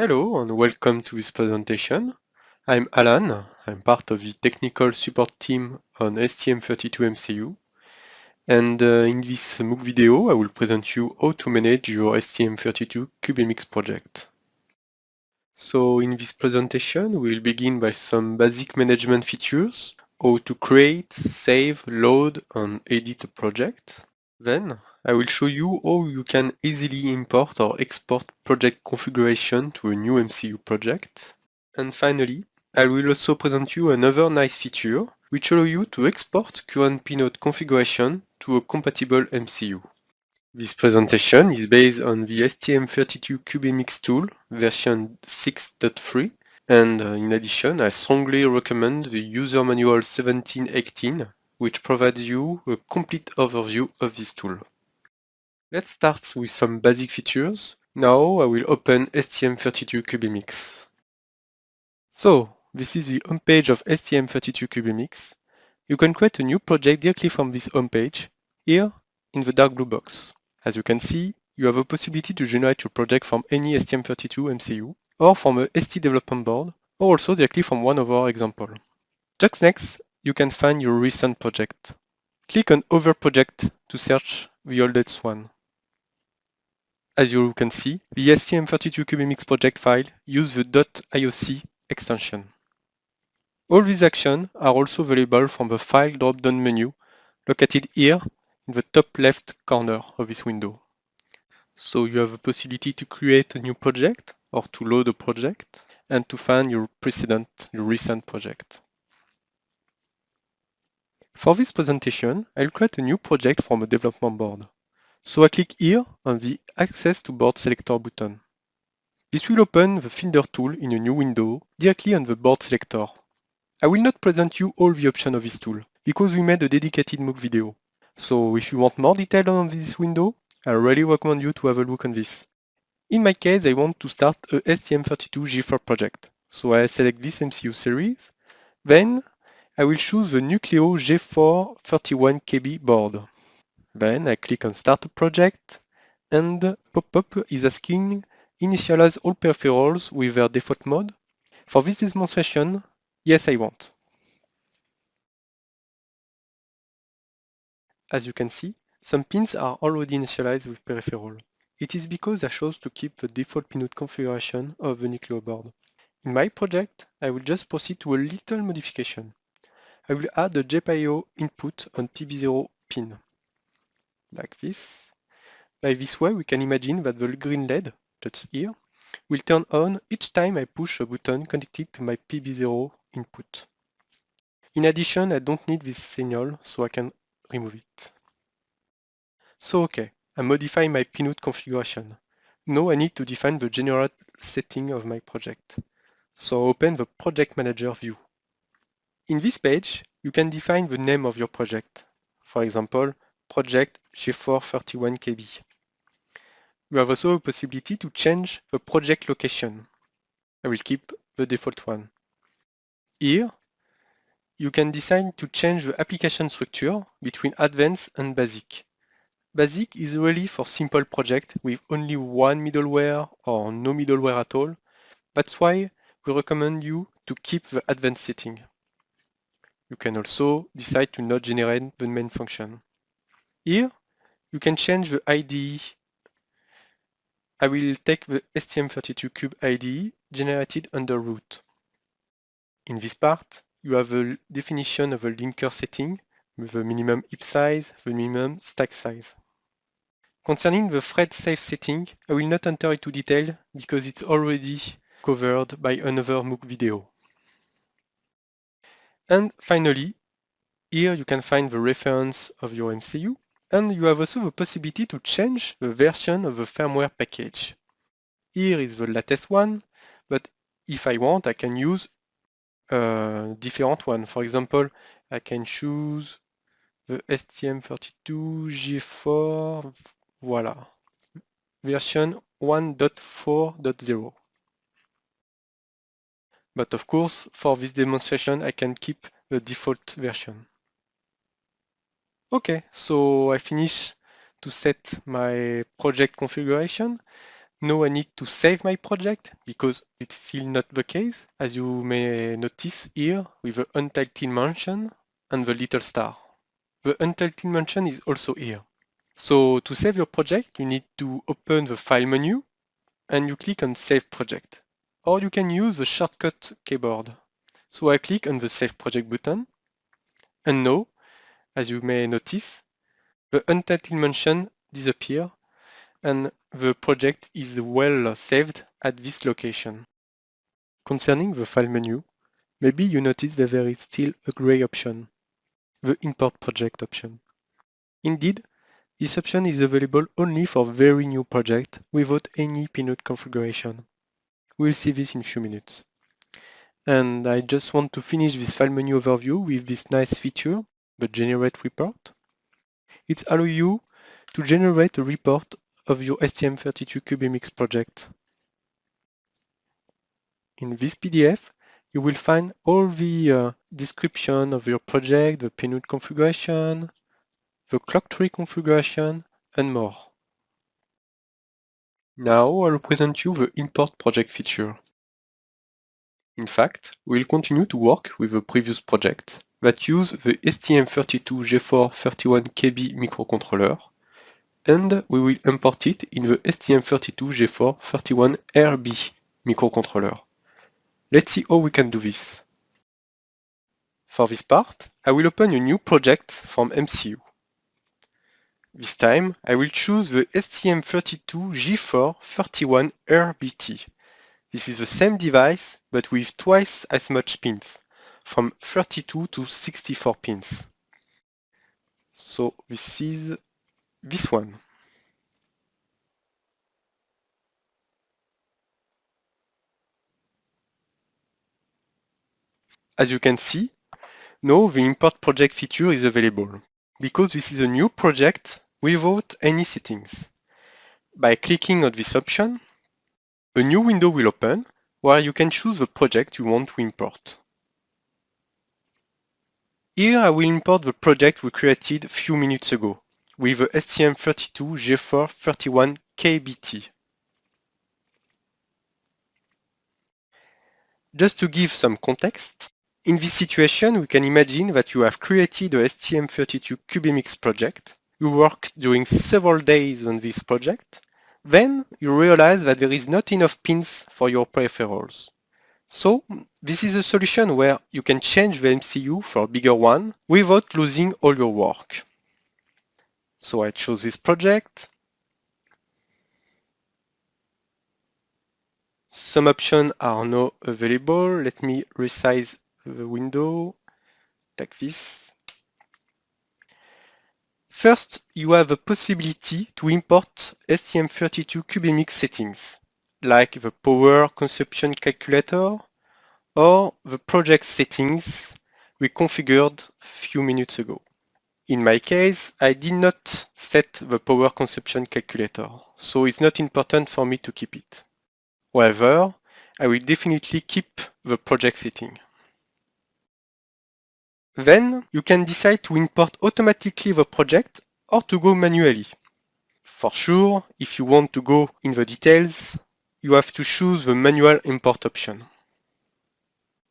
Hello and welcome to this presentation. I'm Alan, I'm part of the technical support team on STM32MCU and uh, in this MOOC video I will present you how to manage your STM32 CubeMX project. So in this presentation we'll begin by some basic management features, how to create, save, load and edit a project. Then I will show you how you can easily import or export project configuration to a new MCU project. And finally, I will also present you another nice feature which allow you to export current pinout configuration to a compatible MCU. This presentation is based on the STM32 CubeMX tool version 6.3 and uh, in addition I strongly recommend the user manual 1718 which provides you a complete overview of this tool. Let's start with some basic features. Now I will open STM32 CubeMX. So, this is the homepage of STM32 CubeMX. You can create a new project directly from this homepage, here in the dark blue box. As you can see, you have a possibility to generate your project from any STM32 MCU, or from a ST development board, or also directly from one of our examples. Just next, you can find your recent project. Click on Other Project to search the oldest one. As you can see, the STM32 CubeMX project file uses the .ioc extension. All these actions are also available from the File drop-down menu located here in the top left corner of this window. So you have the possibility to create a new project or to load a project and to find your precedent, your recent project. For this presentation, I'll create a new project from a development board. So I click here on the Access to Board Selector button. This will open the Finder tool in a new window directly on the board selector. I will not present you all the options of this tool because we made a dedicated MOOC video. So if you want more detail on this window, I really recommend you to have a look on this. In my case, I want to start a STM32 G4 project. So I select this MCU series. Then I will choose the Nucleo G4 31KB board. Then I click on Start a Project and pop-up is asking initialize all peripherals with their default mode. For this demonstration, yes I want. As you can see, some pins are already initialized with peripheral. It is because I chose to keep the default pinout configuration of the Nucleo board. In my project, I will just proceed to a little modification. I will add a GPIO input on PB0 pin, like this. By this way, we can imagine that the green LED, just here, will turn on each time I push a button connected to my PB0 input. In addition, I don't need this signal, so I can remove it. So okay, I modify my pinout configuration. Now I need to define the general setting of my project. So I open the Project Manager view. In this page, you can define the name of your project. For example, project G431KB. You have also a possibility to change the project location. I will keep the default one. Here, you can decide to change the application structure between advanced and basic. Basic is really for simple project with only one middleware or no middleware at all. That's why we recommend you to keep the advanced setting. You can also decide to not generate the main function. Here, you can change the IDE. I will take the STM32Cube IDE generated under root. In this part, you have a definition of a linker setting with the minimum heap size, the minimum stack size. Concerning the thread safe setting, I will not enter into detail because it's already covered by another MOOC video. And finally, here you can find the reference of your MCU, and you have also the possibility to change the version of the firmware package. Here is the latest one, but if I want, I can use a different one. For example, I can choose the STM32 G4, voila, version 1.4.0. But of course, for this demonstration, I can keep the default version. Okay, so I finish to set my project configuration. Now I need to save my project because it's still not the case, as you may notice here with the untitled mention and the little star. The untitled mention is also here. So to save your project, you need to open the File menu and you click on Save Project. Or you can use the shortcut keyboard. So I click on the Save Project button. And now, as you may notice, the untitled mention disappears and the project is well saved at this location. Concerning the File menu, maybe you notice that there is still a gray option, the Import Project option. Indeed, this option is available only for very new projects without any pinout configuration. We'll see this in a few minutes. And I just want to finish this file menu overview with this nice feature, the generate report. It allows you to generate a report of your STM32 CubeMX project. In this PDF, you will find all the uh, description of your project, the pinout configuration, the clock tree configuration, and more. Now I'll present you the import project feature. In fact, we'll continue to work with the previous project that use the STM32G431KB microcontroller, and we will import it in the STM32G431RB microcontroller. Let's see how we can do this. For this part, I will open a new project from MCU. This time, I will choose the STM32G431RBT. This is the same device, but with twice as much pins, from 32 to 64 pins. So this is this one. As you can see, now the import project feature is available because this is a new project without any settings. By clicking on this option, a new window will open where you can choose the project you want to import. Here I will import the project we created a few minutes ago with the STM32G431KBT. Just to give some context, in this situation we can imagine that you have created a STM32 CubeMX project you worked during several days on this project, then you realize that there is not enough pins for your peripherals. So this is a solution where you can change the MCU for a bigger one without losing all your work. So I chose this project. Some options are now available. Let me resize the window like this. First, you have a possibility to import STM32 CubeMX settings, like the power consumption calculator or the project settings we configured few minutes ago. In my case, I did not set the power consumption calculator, so it's not important for me to keep it. However, I will definitely keep the project setting. Then you can decide to import automatically the project or to go manually. For sure, if you want to go in the details, you have to choose the manual import option.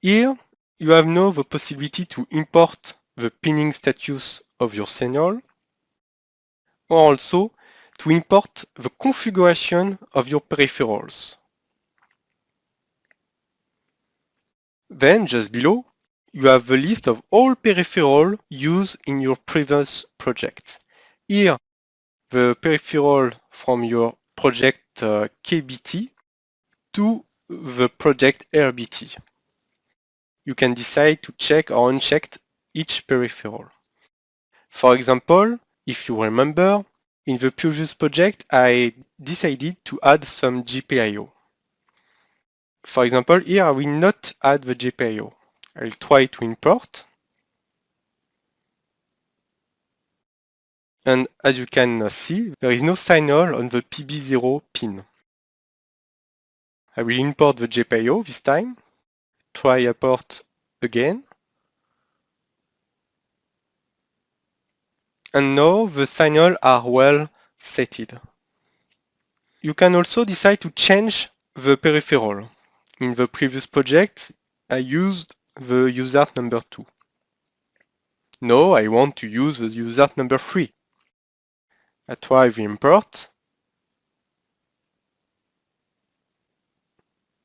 Here, you have now the possibility to import the pinning status of your signal, or also to import the configuration of your peripherals. Then, just below, you have the list of all peripherals used in your previous project. Here, the peripheral from your project uh, KBT to the project RBT. You can decide to check or uncheck each peripheral. For example, if you remember, in the previous project, I decided to add some GPIO. For example, here I will not add the GPIO. I'll try to import. And as you can see, there is no signal on the PB0 pin. I will import the GPIO this time. Try import again. And now the signals are well setted. You can also decide to change the peripheral. In the previous project, I used the USART number 2. Now I want to use the USART number 3. I try the import.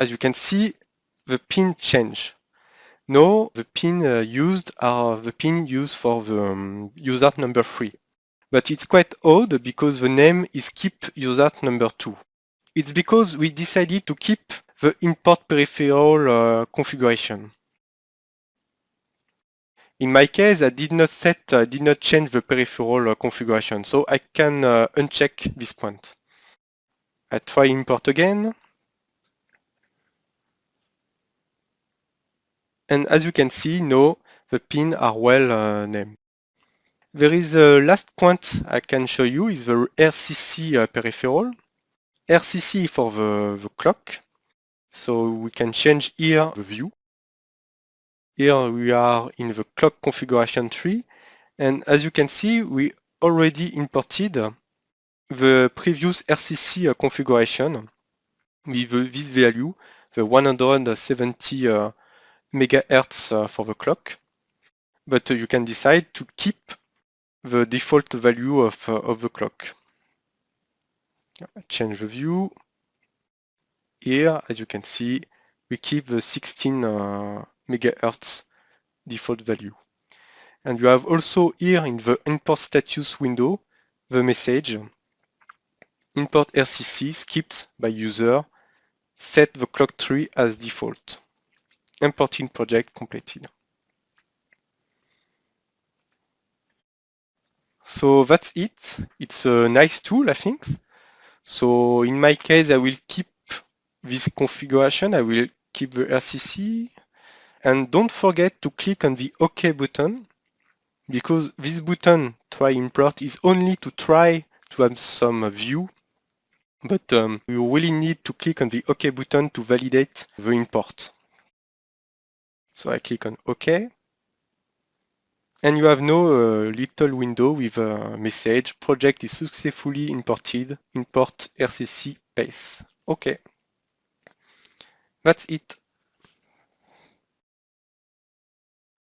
As you can see, the pin change. Now the pin uh, used are the pin used for the um, USART number 3. But it's quite odd because the name is keep USART number 2. It's because we decided to keep the import peripheral uh, configuration. In my case, I did not set, uh, did not change the peripheral uh, configuration, so I can uh, uncheck this point. I try import again. And as you can see, now the pins are well uh, named. There is a last point I can show you is the RCC uh, peripheral. RCC for the, the clock. So we can change here the view. Here we are in the clock configuration tree. And as you can see, we already imported the previous RCC uh, configuration with this value, the 170 uh, megahertz uh, for the clock. But uh, you can decide to keep the default value of, uh, of the clock. Change the view. Here, as you can see, we keep the 16 uh, megahertz default value. And you have also here in the import status window, the message import RCC skipped by user, set the clock tree as default. Importing project completed. So that's it. It's a nice tool, I think. So in my case, I will keep this configuration. I will keep the RCC. And don't forget to click on the OK button because this button try import is only to try to have some view but um, you really need to click on the OK button to validate the import. So I click on OK. And you have now a uh, little window with a message, project is successfully imported, import RCC pace. OK. That's it.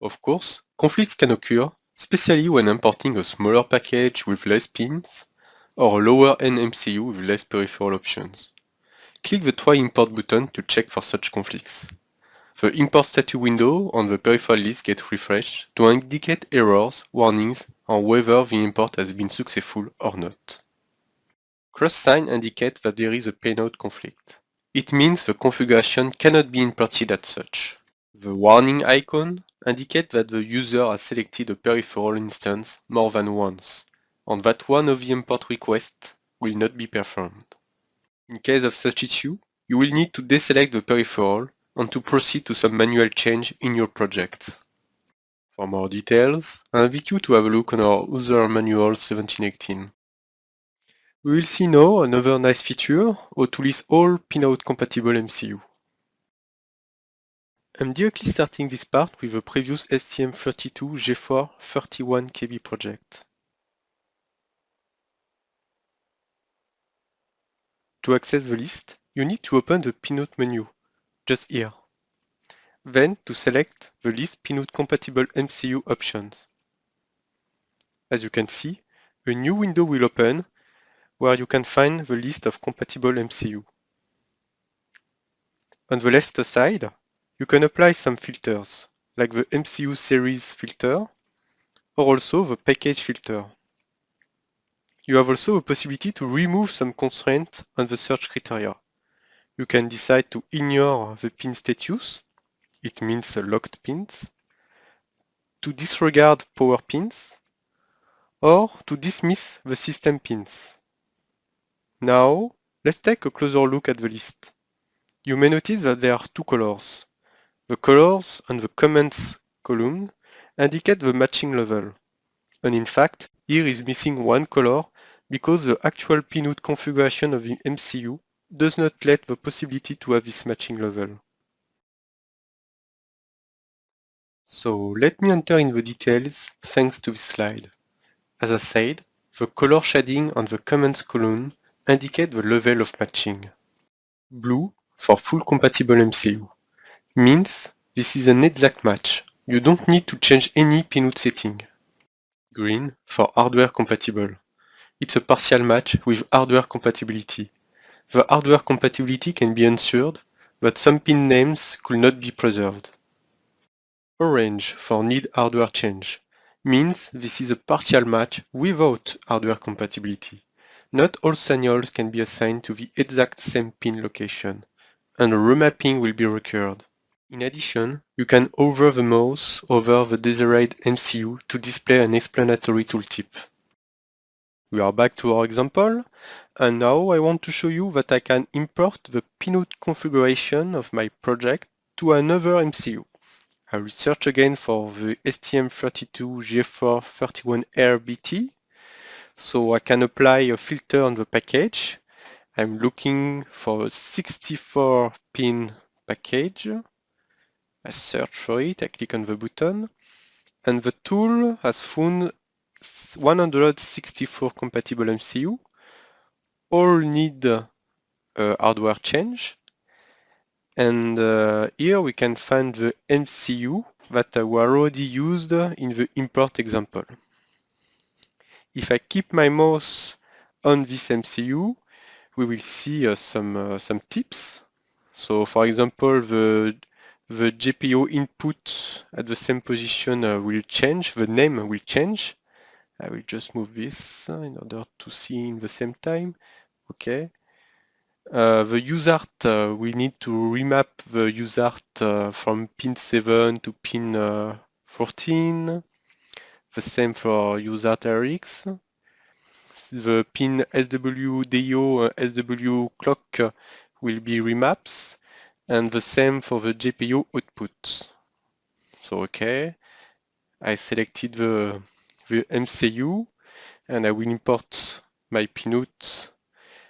Of course, conflicts can occur, especially when importing a smaller package with less pins or a lower-end MCU with less peripheral options. Click the Try Import button to check for such conflicts. The Import Status window on the peripheral list gets refreshed to indicate errors, warnings, or whether the import has been successful or not. Cross sign indicates that there is a pinout conflict. It means the configuration cannot be imported as such. The warning icon indicates that the user has selected a peripheral instance more than once, and that one of the import requests will not be performed. In case of such issue, you will need to deselect the peripheral and to proceed to some manual change in your project. For more details, I invite you to have a look on our user manual 1718. We will see now another nice feature, how to list all pinout compatible MCU. I'm directly starting this part with a previous STM32 G4 31KB project. To access the list, you need to open the pinout menu just here. Then to select the list pinout compatible MCU options. As you can see, a new window will open where you can find the list of compatible MCU. On the left side, you can apply some filters, like the MCU series filter, or also the package filter. You have also a possibility to remove some constraints on the search criteria. You can decide to ignore the pin status, it means locked pins, to disregard power pins, or to dismiss the system pins. Now, let's take a closer look at the list. You may notice that there are two colors. The colors on the comments column indicate the matching level. And in fact, here is missing one color because the actual pinout configuration of the MCU does not let the possibility to have this matching level. So let me enter in the details thanks to this slide. As I said, the color shading on the comments column indicate the level of matching. Blue for full compatible MCU means this is an exact match. You don't need to change any pinout setting. Green for hardware compatible. It's a partial match with hardware compatibility. The hardware compatibility can be ensured, but some pin names could not be preserved. Orange for need hardware change means this is a partial match without hardware compatibility. Not all signals can be assigned to the exact same pin location, and a remapping will be required. In addition, you can hover the mouse over the desired MCU to display an explanatory tooltip. We are back to our example, and now I want to show you that I can import the pinout configuration of my project to another MCU. I will search again for the STM32G431RBT, so I can apply a filter on the package. I'm looking for a 64 pin package. I search for it, I click on the button, and the tool has found 164 compatible MCU. All need a hardware change. And uh, here we can find the MCU that were already used in the import example. If I keep my mouse on this MCU, we will see uh, some, uh, some tips. So for example, the the GPIO input at the same position uh, will change, the name will change. I will just move this uh, in order to see in the same time. Okay. Uh, the USART, uh, we need to remap the USART uh, from pin 7 to pin uh, 14. The same for USART RX. The pin SW SW clock will be remaps and the same for the GPIO output. So okay, I selected the, the MCU and I will import my pinout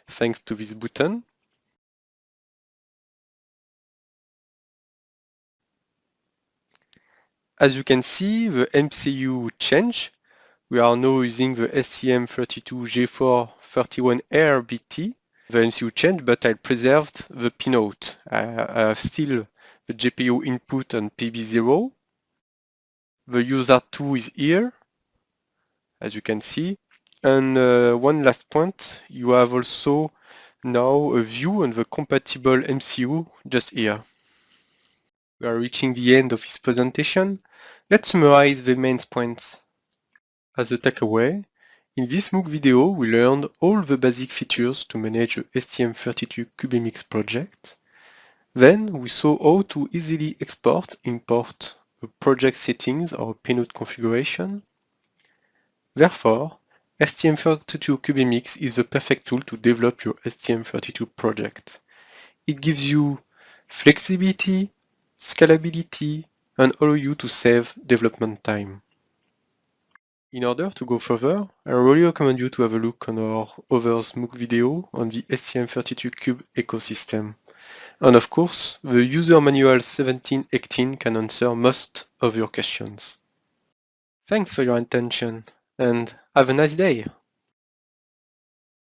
thanks to this button. As you can see, the MCU changed. We are now using the STM32G431RBT the MCU changed, but I preserved the pinout. I, have still the GPIO input on PB0. The USART2 is here, as you can see. And uh, one last point, you have also now a view on the compatible MCU just here. We are reaching the end of this presentation. Let's summarize the main points. As a takeaway, in this MOOC video, we learned all the basic features to manage a STM32CubeMX project. Then we saw how to easily export, import a project settings or pinout configuration. Therefore, STM32CubeMX is the perfect tool to develop your STM32 project. It gives you flexibility, scalability, and allow you to save development time. In order to go further, I really recommend you to have a look on our others MOOC video on the STM32Cube ecosystem. And of course, the user manual 1718 can answer most of your questions. Thanks for your attention and have a nice day!